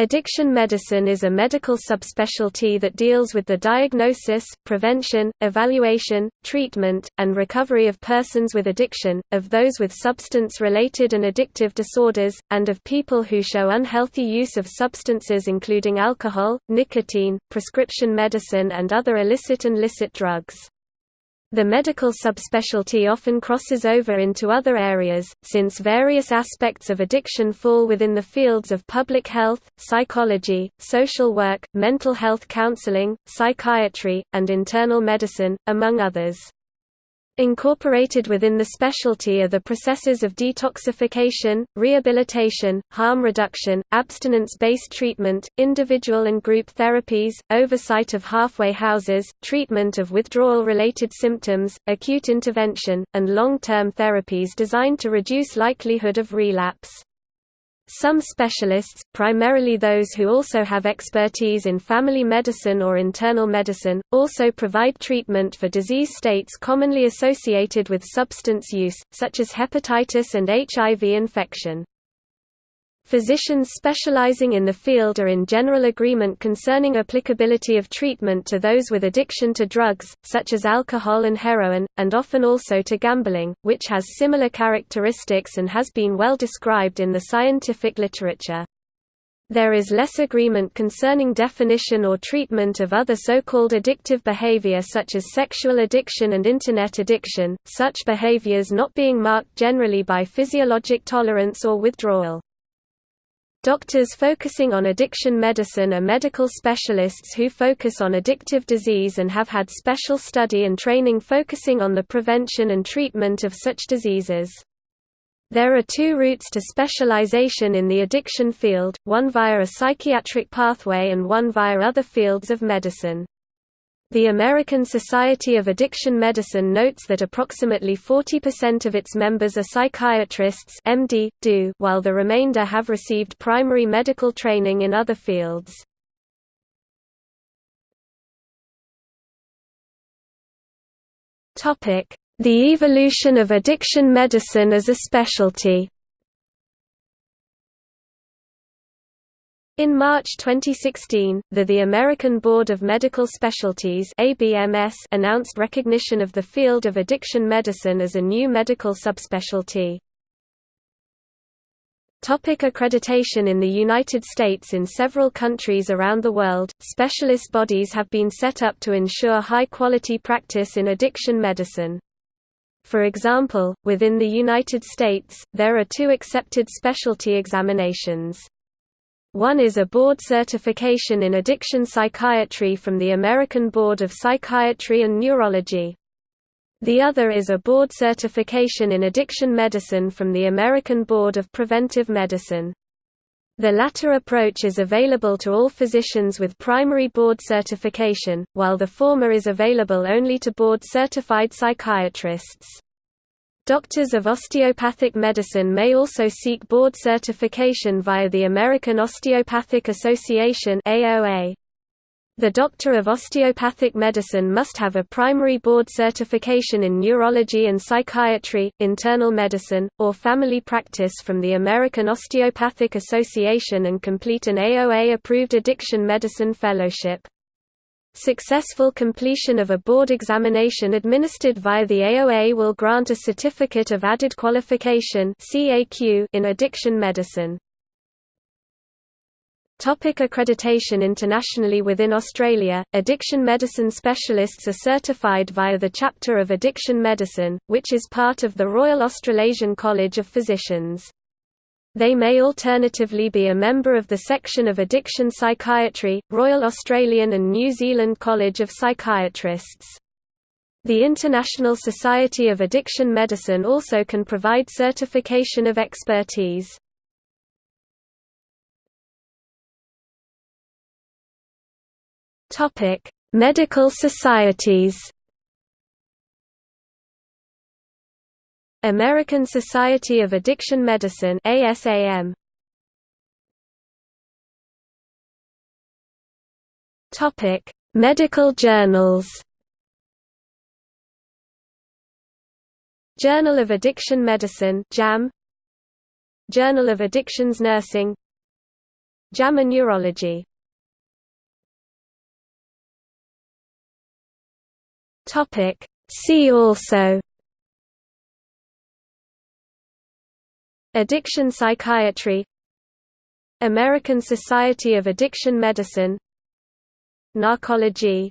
Addiction medicine is a medical subspecialty that deals with the diagnosis, prevention, evaluation, treatment, and recovery of persons with addiction, of those with substance-related and addictive disorders, and of people who show unhealthy use of substances including alcohol, nicotine, prescription medicine and other illicit and licit drugs. The medical subspecialty often crosses over into other areas, since various aspects of addiction fall within the fields of public health, psychology, social work, mental health counseling, psychiatry, and internal medicine, among others. Incorporated within the specialty are the processes of detoxification, rehabilitation, harm reduction, abstinence-based treatment, individual and group therapies, oversight of halfway houses, treatment of withdrawal-related symptoms, acute intervention, and long-term therapies designed to reduce likelihood of relapse. Some specialists, primarily those who also have expertise in family medicine or internal medicine, also provide treatment for disease states commonly associated with substance use, such as hepatitis and HIV infection. Physicians specializing in the field are in general agreement concerning applicability of treatment to those with addiction to drugs, such as alcohol and heroin, and often also to gambling, which has similar characteristics and has been well described in the scientific literature. There is less agreement concerning definition or treatment of other so-called addictive behavior such as sexual addiction and Internet addiction, such behaviors not being marked generally by physiologic tolerance or withdrawal. Doctors focusing on addiction medicine are medical specialists who focus on addictive disease and have had special study and training focusing on the prevention and treatment of such diseases. There are two routes to specialization in the addiction field, one via a psychiatric pathway and one via other fields of medicine. The American Society of Addiction Medicine notes that approximately 40% of its members are psychiatrists MD, DO, while the remainder have received primary medical training in other fields. The evolution of addiction medicine as a specialty In March 2016, the The American Board of Medical Specialties ABMS announced recognition of the field of addiction medicine as a new medical subspecialty. Topic accreditation In the United States In several countries around the world, specialist bodies have been set up to ensure high-quality practice in addiction medicine. For example, within the United States, there are two accepted specialty examinations. One is a board certification in addiction psychiatry from the American Board of Psychiatry and Neurology. The other is a board certification in addiction medicine from the American Board of Preventive Medicine. The latter approach is available to all physicians with primary board certification, while the former is available only to board-certified psychiatrists. Doctors of osteopathic medicine may also seek board certification via the American Osteopathic Association AOA. The doctor of osteopathic medicine must have a primary board certification in neurology and psychiatry, internal medicine, or family practice from the American Osteopathic Association and complete an AOA-approved addiction medicine fellowship. Successful completion of a board examination administered via the AOA will grant a Certificate of Added Qualification in addiction medicine. Topic accreditation Internationally within Australia, addiction medicine specialists are certified via the Chapter of Addiction Medicine, which is part of the Royal Australasian College of Physicians. They may alternatively be a member of the section of Addiction Psychiatry, Royal Australian and New Zealand College of Psychiatrists. The International Society of Addiction Medicine also can provide certification of expertise. Medical societies American Society of Addiction Medicine ASAM Topic Medical journals. Journal of Addiction Medicine JAM Journal of Addictions Nursing. JAMA Neurology. Topic See also Addiction psychiatry American Society of Addiction Medicine Narcology